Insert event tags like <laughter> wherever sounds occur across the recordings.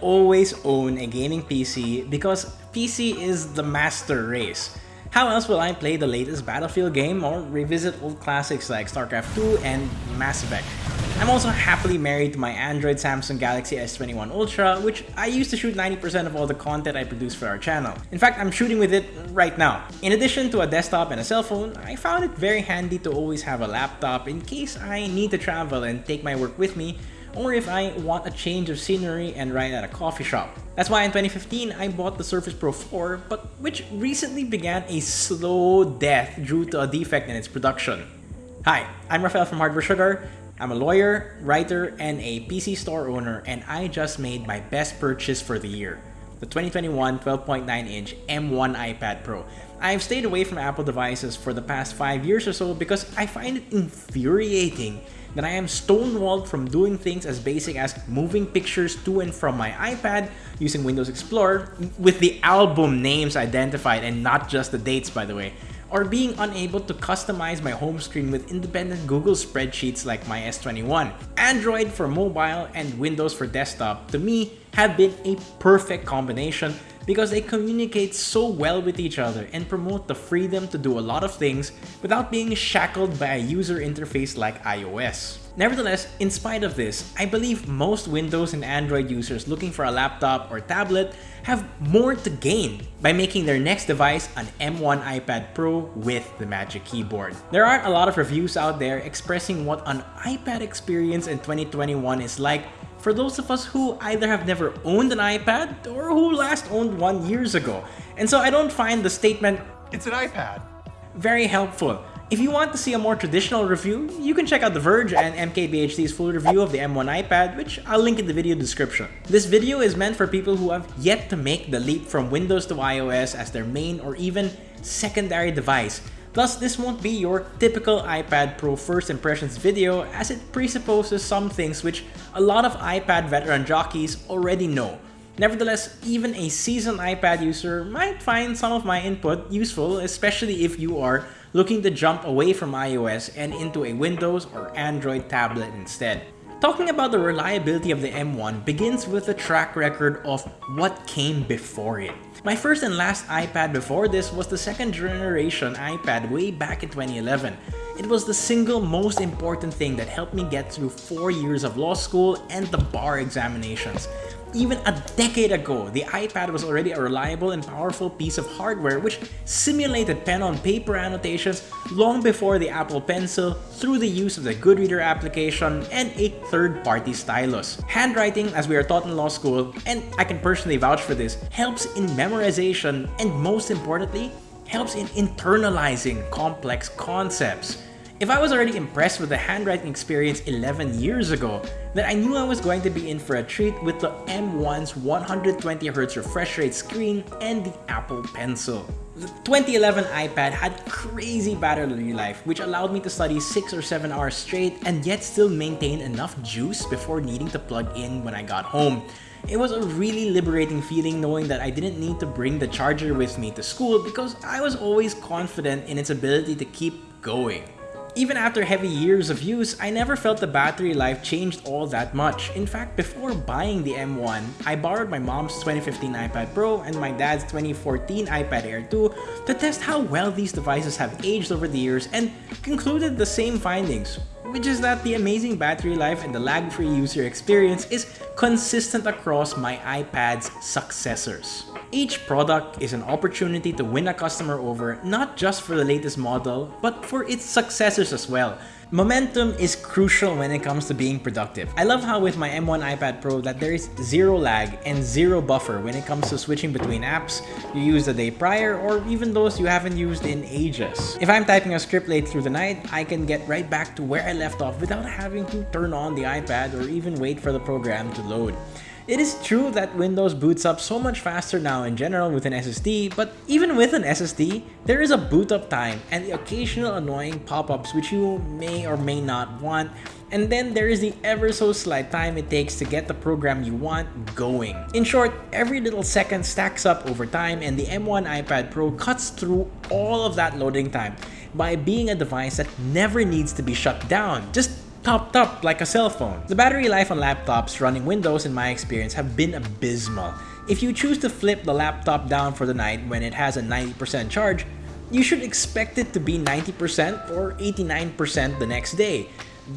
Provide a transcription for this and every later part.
always own a gaming PC because PC is the master race. How else will I play the latest Battlefield game or revisit old classics like StarCraft 2 and Mass Effect? I'm also happily married to my Android Samsung Galaxy S21 Ultra, which I use to shoot 90% of all the content I produce for our channel. In fact, I'm shooting with it right now. In addition to a desktop and a cell phone, I found it very handy to always have a laptop in case I need to travel and take my work with me or if I want a change of scenery and write at a coffee shop. That's why in 2015, I bought the Surface Pro 4, but which recently began a slow death due to a defect in its production. Hi, I'm Rafael from Hardware Sugar. I'm a lawyer, writer, and a PC store owner, and I just made my best purchase for the year the 2021 12.9-inch M1 iPad Pro. I've stayed away from Apple devices for the past 5 years or so because I find it infuriating that I am stonewalled from doing things as basic as moving pictures to and from my iPad using Windows Explorer with the album names identified and not just the dates by the way or being unable to customize my home screen with independent Google spreadsheets like my S21. Android for mobile and Windows for desktop, to me, have been a perfect combination because they communicate so well with each other and promote the freedom to do a lot of things without being shackled by a user interface like iOS. Nevertheless, in spite of this, I believe most Windows and Android users looking for a laptop or tablet have more to gain by making their next device an M1 iPad Pro with the Magic Keyboard. There aren't a lot of reviews out there expressing what an iPad experience in 2021 is like for those of us who either have never owned an iPad or who last owned one years ago. And so I don't find the statement, it's an iPad, very helpful. If you want to see a more traditional review, you can check out The Verge and MKBHD's full review of the M1 iPad, which I'll link in the video description. This video is meant for people who have yet to make the leap from Windows to iOS as their main or even secondary device, Thus, this won't be your typical iPad Pro first impressions video as it presupposes some things which a lot of iPad veteran jockeys already know. Nevertheless, even a seasoned iPad user might find some of my input useful, especially if you are looking to jump away from iOS and into a Windows or Android tablet instead. Talking about the reliability of the M1 begins with the track record of what came before it. My first and last iPad before this was the second generation iPad way back in 2011. It was the single most important thing that helped me get through 4 years of law school and the bar examinations. Even a decade ago, the iPad was already a reliable and powerful piece of hardware which simulated pen-on-paper annotations long before the Apple Pencil through the use of the Goodreader application and a third-party stylus. Handwriting, as we are taught in law school, and I can personally vouch for this, helps in memorization and most importantly, helps in internalizing complex concepts. If I was already impressed with the handwriting experience 11 years ago, then I knew I was going to be in for a treat with the M1's 120Hz refresh rate screen and the Apple Pencil. The 2011 iPad had crazy battery life which allowed me to study 6 or 7 hours straight and yet still maintain enough juice before needing to plug in when I got home. It was a really liberating feeling knowing that I didn't need to bring the charger with me to school because I was always confident in its ability to keep going. Even after heavy years of use, I never felt the battery life changed all that much. In fact, before buying the M1, I borrowed my mom's 2015 iPad Pro and my dad's 2014 iPad Air 2 to test how well these devices have aged over the years and concluded the same findings which is that the amazing battery life and the lag-free user experience is consistent across my iPad's successors. Each product is an opportunity to win a customer over not just for the latest model, but for its successors as well. Momentum is crucial when it comes to being productive. I love how with my M1 iPad Pro that there is zero lag and zero buffer when it comes to switching between apps you used the day prior or even those you haven't used in ages. If I'm typing a script late through the night, I can get right back to where I left off without having to turn on the iPad or even wait for the program to load. It is true that Windows boots up so much faster now in general with an SSD, but even with an SSD, there is a boot up time and the occasional annoying pop-ups which you may or may not want, and then there is the ever so slight time it takes to get the program you want going. In short, every little second stacks up over time and the M1 iPad Pro cuts through all of that loading time by being a device that never needs to be shut down. Just topped up like a cell phone. The battery life on laptops running Windows in my experience have been abysmal. If you choose to flip the laptop down for the night when it has a 90% charge, you should expect it to be 90% or 89% the next day.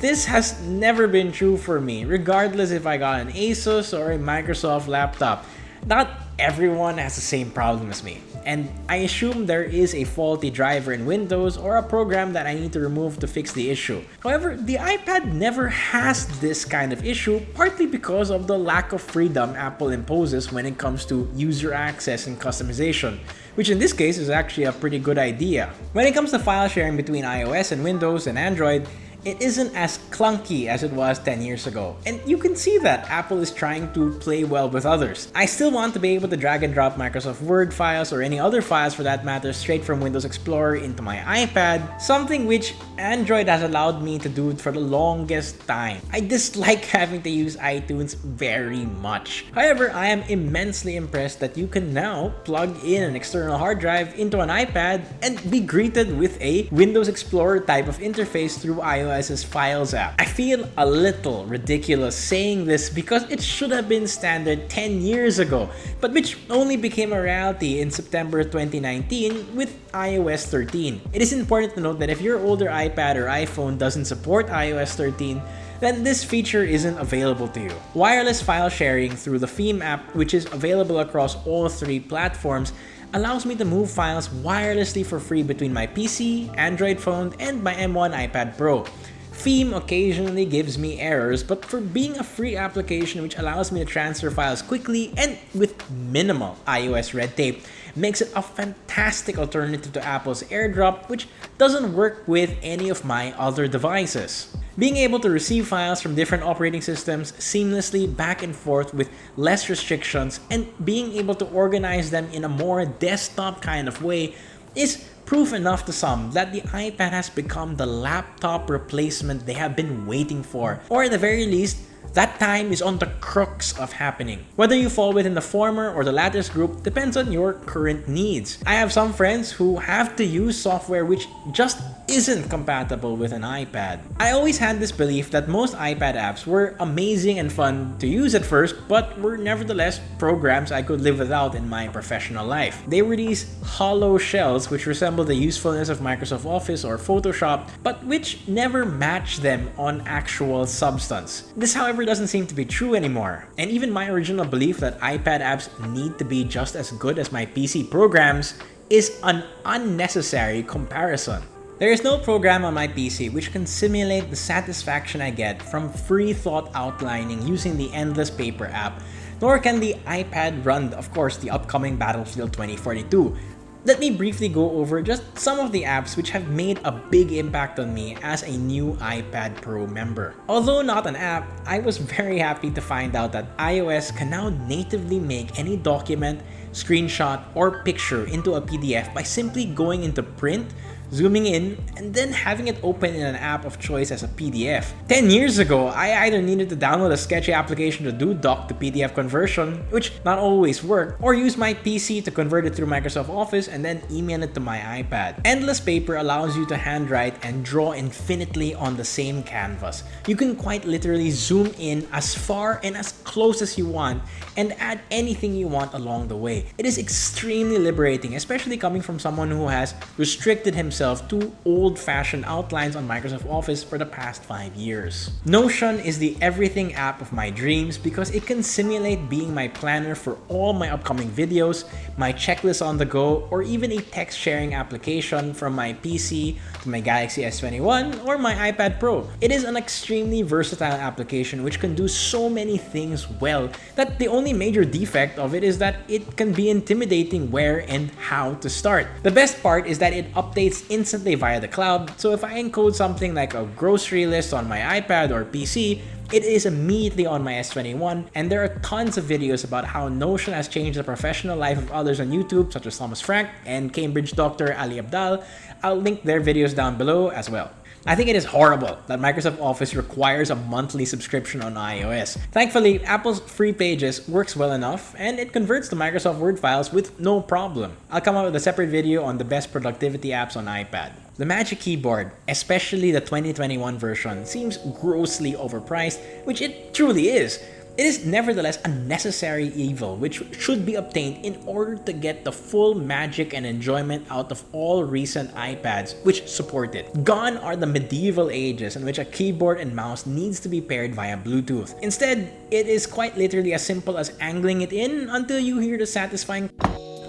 This has never been true for me, regardless if I got an Asus or a Microsoft laptop. Not everyone has the same problem as me, and I assume there is a faulty driver in Windows or a program that I need to remove to fix the issue. However, the iPad never has this kind of issue, partly because of the lack of freedom Apple imposes when it comes to user access and customization which in this case is actually a pretty good idea. When it comes to file sharing between iOS and Windows and Android, it isn't as clunky as it was 10 years ago. And you can see that Apple is trying to play well with others. I still want to be able to drag and drop Microsoft Word files or any other files for that matter straight from Windows Explorer into my iPad, something which Android has allowed me to do for the longest time. I dislike <laughs> having to use iTunes very much. However, I am immensely impressed that you can now plug in an external hard drive into an iPad and be greeted with a Windows Explorer type of interface through iOS Files app. I feel a little ridiculous saying this because it should have been standard 10 years ago, but which only became a reality in September 2019 with iOS 13. It is important to note that if your older iPad or iPhone doesn't support iOS 13, then this feature isn't available to you. Wireless file sharing through the Feem app, which is available across all three platforms, allows me to move files wirelessly for free between my PC, Android phone, and my M1 iPad Pro. Feem occasionally gives me errors, but for being a free application which allows me to transfer files quickly and with minimal iOS red tape, makes it a fantastic alternative to Apple's AirDrop, which doesn't work with any of my other devices. Being able to receive files from different operating systems seamlessly back and forth with less restrictions and being able to organize them in a more desktop kind of way is proof enough to some that the iPad has become the laptop replacement they have been waiting for, or at the very least, that time is on the crux of happening. Whether you fall within the former or the latter group depends on your current needs. I have some friends who have to use software which just isn't compatible with an iPad. I always had this belief that most iPad apps were amazing and fun to use at first, but were nevertheless programs I could live without in my professional life. They were these hollow shells which resemble the usefulness of Microsoft Office or Photoshop, but which never match them on actual substance. This however doesn't seem to be true anymore, and even my original belief that iPad apps need to be just as good as my PC programs is an unnecessary comparison. There is no program on my PC which can simulate the satisfaction I get from free thought outlining using the Endless Paper app, nor can the iPad run, of course, the upcoming Battlefield 2042. Let me briefly go over just some of the apps which have made a big impact on me as a new iPad Pro member. Although not an app, I was <laughs> very happy to find out that iOS can now natively make any document, screenshot, or picture into a PDF by simply going into print zooming in, and then having it open in an app of choice as a PDF. 10 years ago, I either needed to download a sketchy application to do doc to PDF conversion, which not always worked, or use my PC to convert it through Microsoft Office and then email it to my iPad. Endless Paper allows you to handwrite and draw infinitely on the same canvas. You can quite literally zoom in as far and as close as you want and add anything you want along the way. It is extremely liberating, especially coming from someone who has restricted himself himself to old-fashioned outlines on Microsoft Office for the past 5 years. Notion is the everything app of my dreams because it can simulate being my planner for all my upcoming videos, my checklist on the go, or even a text sharing application from my PC to my Galaxy S21 or my iPad Pro. It is an extremely versatile application which can do so many things well that the only major defect of it is that it can be intimidating where and how to start. The best part is that it updates instantly via the cloud, so if I encode something like a grocery list on my iPad or PC, it is immediately on my S21, and there are tons of videos about how Notion has changed the professional life of others on YouTube, such as Thomas Frank and Cambridge doctor Ali Abdaal. I'll link their videos down below as well. I think it is horrible that Microsoft Office requires a monthly subscription on iOS. Thankfully, Apple's free pages works well enough and it converts to Microsoft Word files with no problem. I'll come out with a separate video on the best productivity apps on iPad. The Magic Keyboard, especially the 2021 version, seems grossly overpriced, which it truly is. It is nevertheless a necessary evil which should be obtained in order to get the full magic and enjoyment out of all recent iPads which support it. Gone are the medieval ages in which a keyboard and mouse needs to be paired via Bluetooth. Instead, it is quite literally as simple as angling it in until you hear the satisfying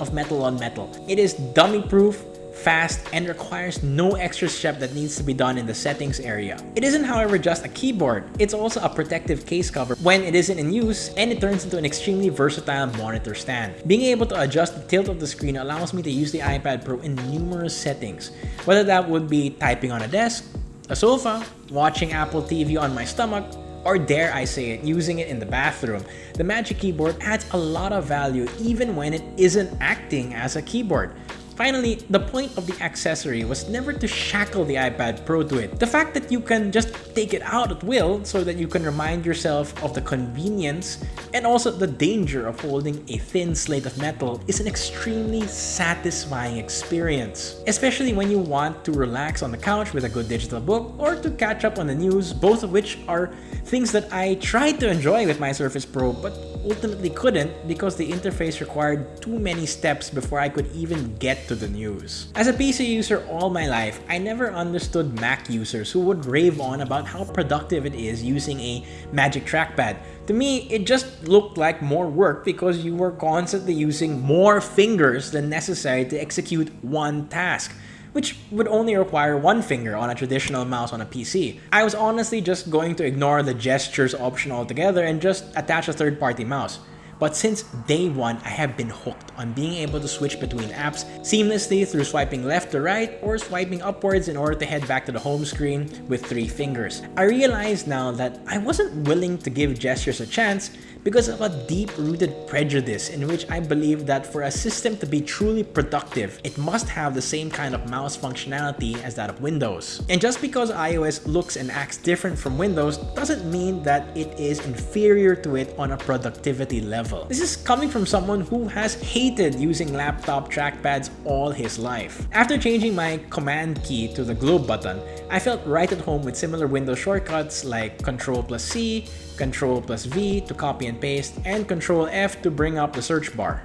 of metal on metal. It is dummy proof, fast, and requires no extra step that needs to be done in the settings area. It isn't however just a keyboard, it's also a protective case cover when it isn't in use and it turns into an extremely versatile monitor stand. Being able to adjust the tilt of the screen allows me to use the iPad Pro in numerous settings, whether that would be typing on a desk, a sofa, watching Apple TV on my stomach, or dare I say it, using it in the bathroom. The Magic Keyboard adds a lot of value even when it isn't acting as a keyboard. Finally, the point of the accessory was never to shackle the iPad Pro to it. The fact that you can just take it out at will so that you can remind yourself of the convenience and also the danger of holding a thin slate of metal is an extremely satisfying experience. Especially when you want to relax on the couch with a good digital book or to catch up on the news, both of which are things that I try to enjoy with my Surface Pro but ultimately couldn't because the interface required too many steps before I could even get to the news. As a PC user all my life, I never understood Mac users who would rave on about how productive it is using a Magic Trackpad. To me, it just looked like more work because you were constantly using more fingers than necessary to execute one task which would only require one finger on a traditional mouse on a PC. I was honestly just going to ignore the gestures option altogether and just attach a third-party mouse. But since day one, I have been hooked on being able to switch between apps seamlessly through swiping left to right or swiping upwards in order to head back to the home screen with three fingers. I realize now that I wasn't willing to give gestures a chance because of a deep-rooted prejudice in which I believe that for a system to be truly productive, it must have the same kind of mouse functionality as that of Windows. And just because iOS looks and acts different from Windows doesn't mean that it is inferior to it on a productivity level. This is coming from someone who has hated using laptop trackpads all his life. After changing my command key to the globe button, I felt right at home with similar Windows shortcuts like Ctrl plus C, Ctrl plus V to copy and paste, and Ctrl F to bring up the search bar.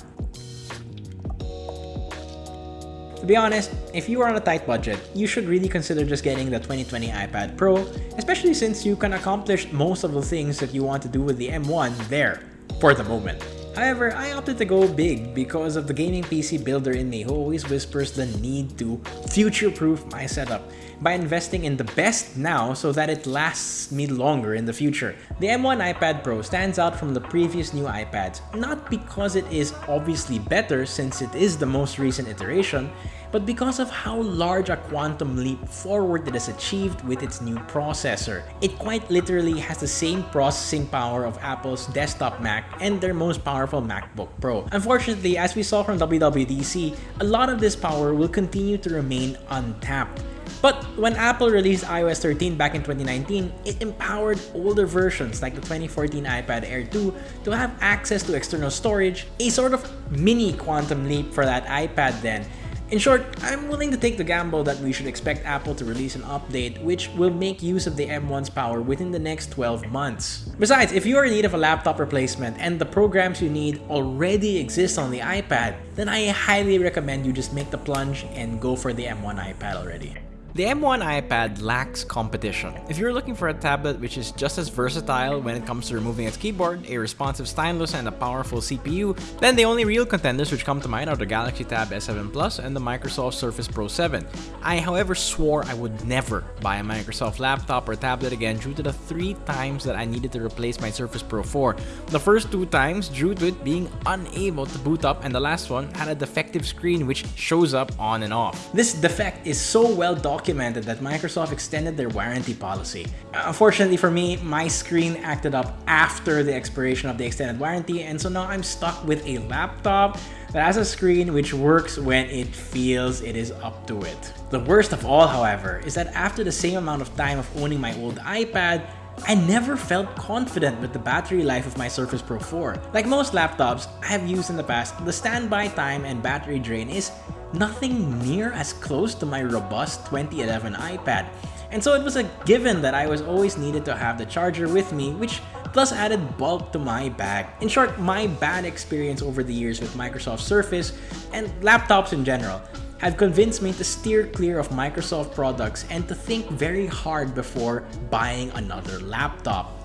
To be honest, if you are on a tight budget, you should really consider just getting the 2020 iPad Pro, especially since you can accomplish most of the things that you want to do with the M1 there, for the moment. However, I opted to go big because of the gaming PC builder in me who always whispers the need to future-proof my setup by investing in the best now so that it lasts me longer in the future. The M1 iPad Pro stands out from the previous new iPads, not because it is obviously better since it is the most recent iteration, but because of how large a quantum leap forward it has achieved with its new processor. It quite literally has the same processing power of Apple's desktop Mac and their most powerful MacBook Pro. Unfortunately, as we saw from WWDC, a lot of this power will continue to remain untapped. But when Apple released iOS 13 back in 2019, it empowered older versions like the 2014 iPad Air 2 to have access to external storage, a sort of mini quantum leap for that iPad then, in short, I'm willing to take the gamble that we should expect Apple to release an update which will make use of the M1's power within the next 12 months. Besides, if you are in need of a laptop replacement and the programs you need already exist on the iPad, then I highly recommend you just make the plunge and go for the M1 iPad already. The M1 iPad lacks competition. If you're looking for a tablet which is just as versatile when it comes to removing its keyboard, a responsive stylus, and a powerful CPU, then the only real contenders which come to mind are the Galaxy Tab S7 Plus and the Microsoft Surface Pro 7. I however swore I would never buy a Microsoft laptop or tablet again due to the three times that I needed to replace my Surface Pro 4. The first two times due to it being unable to boot up and the last one had a defective screen which shows up on and off. This defect is so well documented documented that Microsoft extended their warranty policy. Unfortunately for me, my screen acted up after the expiration of the extended warranty and so now I'm stuck with a laptop that has a screen which works when it feels it is up to it. The worst of all, however, is that after the same amount of time of owning my old iPad, I never felt confident with the battery life of my Surface Pro 4. Like most laptops I have used in the past, the standby time and battery drain is nothing near as close to my robust 2011 iPad. And so it was a given that I was always needed to have the charger with me, which plus added bulk to my bag. In short, my bad experience over the years with Microsoft Surface and laptops in general have convinced me to steer clear of Microsoft products and to think very hard before buying another laptop.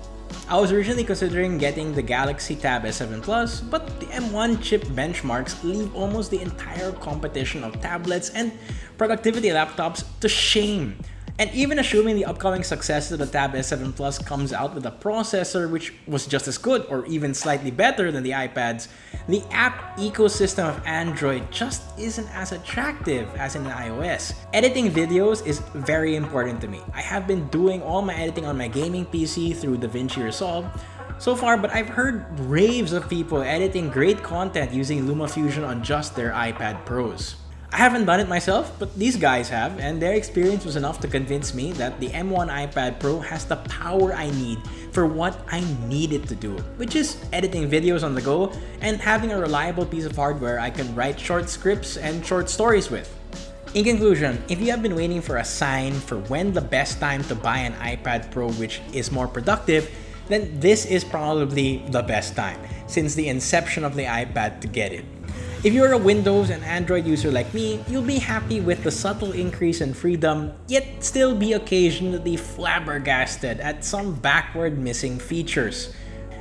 I was originally considering getting the Galaxy Tab S7 Plus, but the M1 chip benchmarks leave almost the entire competition of tablets and productivity laptops to shame. And even assuming the upcoming success of the Tab S7 Plus comes out with a processor which was just as good or even slightly better than the iPads, the app ecosystem of Android just isn't as attractive as in iOS. Editing videos is very important to me. I have been doing all my editing on my gaming PC through DaVinci Resolve, so far, but I've heard raves of people editing great content using LumaFusion on just their iPad Pros. I haven't done it myself, but these guys have, and their experience was enough to convince me that the M1 iPad Pro has the power I need for what I need it to do, which is editing videos on the go and having a reliable piece of hardware I can write short scripts and short stories with. In conclusion, if you have been waiting for a sign for when the best time to buy an iPad Pro which is more productive, then this is probably the best time since the inception of the iPad to get it. If you're a Windows and Android user like me, you'll be happy with the subtle increase in freedom, yet still be occasionally flabbergasted at some backward missing features.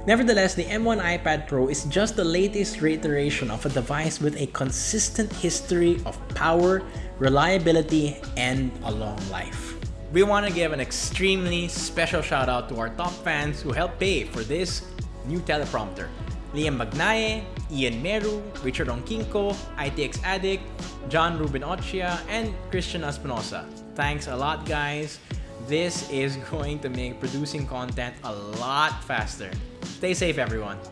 Nevertheless, the M1 iPad Pro is just the latest reiteration of a device with a consistent history of power, reliability, and a long life. We want to give an extremely special shout out to our top fans who helped pay for this new teleprompter. Liam Magnaye, Ian Meru, Richard Onkinko, ITX Addict, John Ruben Ochia, and Christian Espinosa. Thanks a lot guys. This is <laughs> going to make producing content a lot faster. Stay safe everyone.